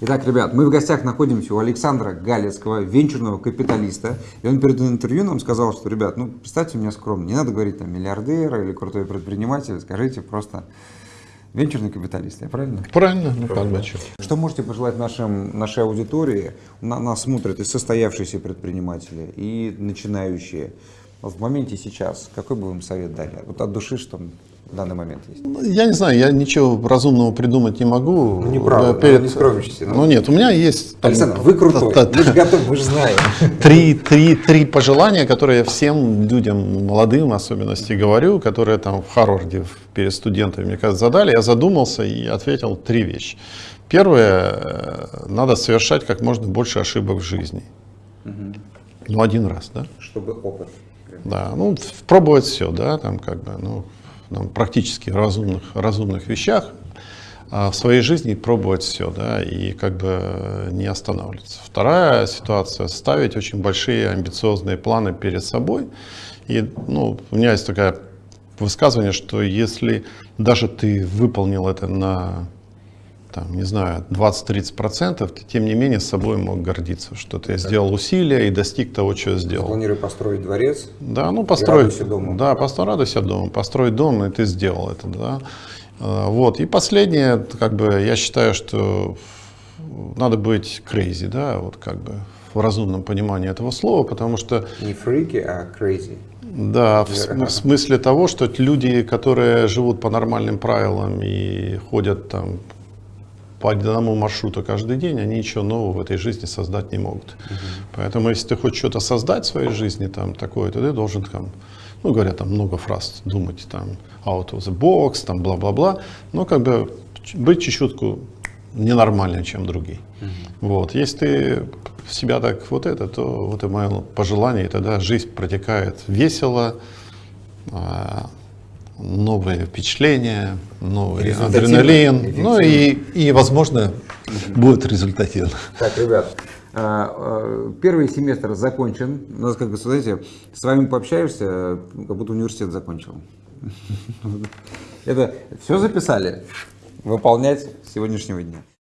Итак, ребят, мы в гостях находимся у Александра Галецкого, венчурного капиталиста. И он перед интервью нам сказал, что, ребят, ну, представьте меня скромно, не надо говорить там миллиардер или крутой предприниматель, скажите просто венчурный капиталист, я правильно? Правильно, Михаил Бачев. Что можете пожелать нашим, нашей аудитории? На, нас смотрят и состоявшиеся предприниматели, и начинающие. Вот в моменте сейчас, какой бы вы им совет дали? Вот от души, что в данный момент есть? Ну, Я не знаю, я ничего разумного придумать не могу. Ну, неправда, Да, перед- ну, не скромничайте, ну. Ну нет, у меня есть там, Александр, вы крутой, та- та- мы же готовы, мы же знаем. три, три, три пожелания, которые я всем людям, молодым в особенности, говорю, которые там в Харварде перед студентами, мне кажется, задали. Я задумался и ответил три вещи. Первое, э, надо совершать как можно больше ошибок в жизни. Ну, один раз, да? Чтобы опыт. Да, ну, пробовать все, да, там как бы, ну, там, практически разумных, разумных вещах, а в своей жизни пробовать все, да, и как бы не останавливаться. Вторая ситуация, ставить очень большие амбициозные планы перед собой. И, ну, у меня есть такое высказывание, что если даже ты выполнил это на там, не знаю, 20-30%, ты тем не менее с собой мог гордиться, что ты сделал усилия и достиг того, что сделал. Планирую построить дворец. Да, ну построить, радуйся дому. да, постро- радуйся дому, построить дом, и ты сделал это, да. Э, Вот, и последнее, как бы, я считаю, что надо быть crazy, да, вот как бы в разумном понимании этого слова, потому что, Не фрики, а crazy. да, в, см- в смысле того, что люди, которые живут по нормальным правилам и ходят там по одному маршруту каждый день, они ничего нового в этой жизни создать не могут. Поэтому, если ты хочешь что-то создать в своей жизни, там, такое, то ты должен, там, ну, говорят, там много фраз, думать, там, out of the box, там, бла-бла-бла, но, как бы, быть чуть-чутку ненормальнее, чем другие. Вот, если ты в себя так вот это, то вот это мое пожелание, и тогда жизнь протекает весело, а, новые впечатления, новый адреналин, ну и, и, возможно, будет результативно. Так, ребят, а, а, первый семестр закончен. У нас, как бы, знаете, с вами пообщаешься, как будто университет закончил. Это все записали? Выполнять с сегодняшнего дня.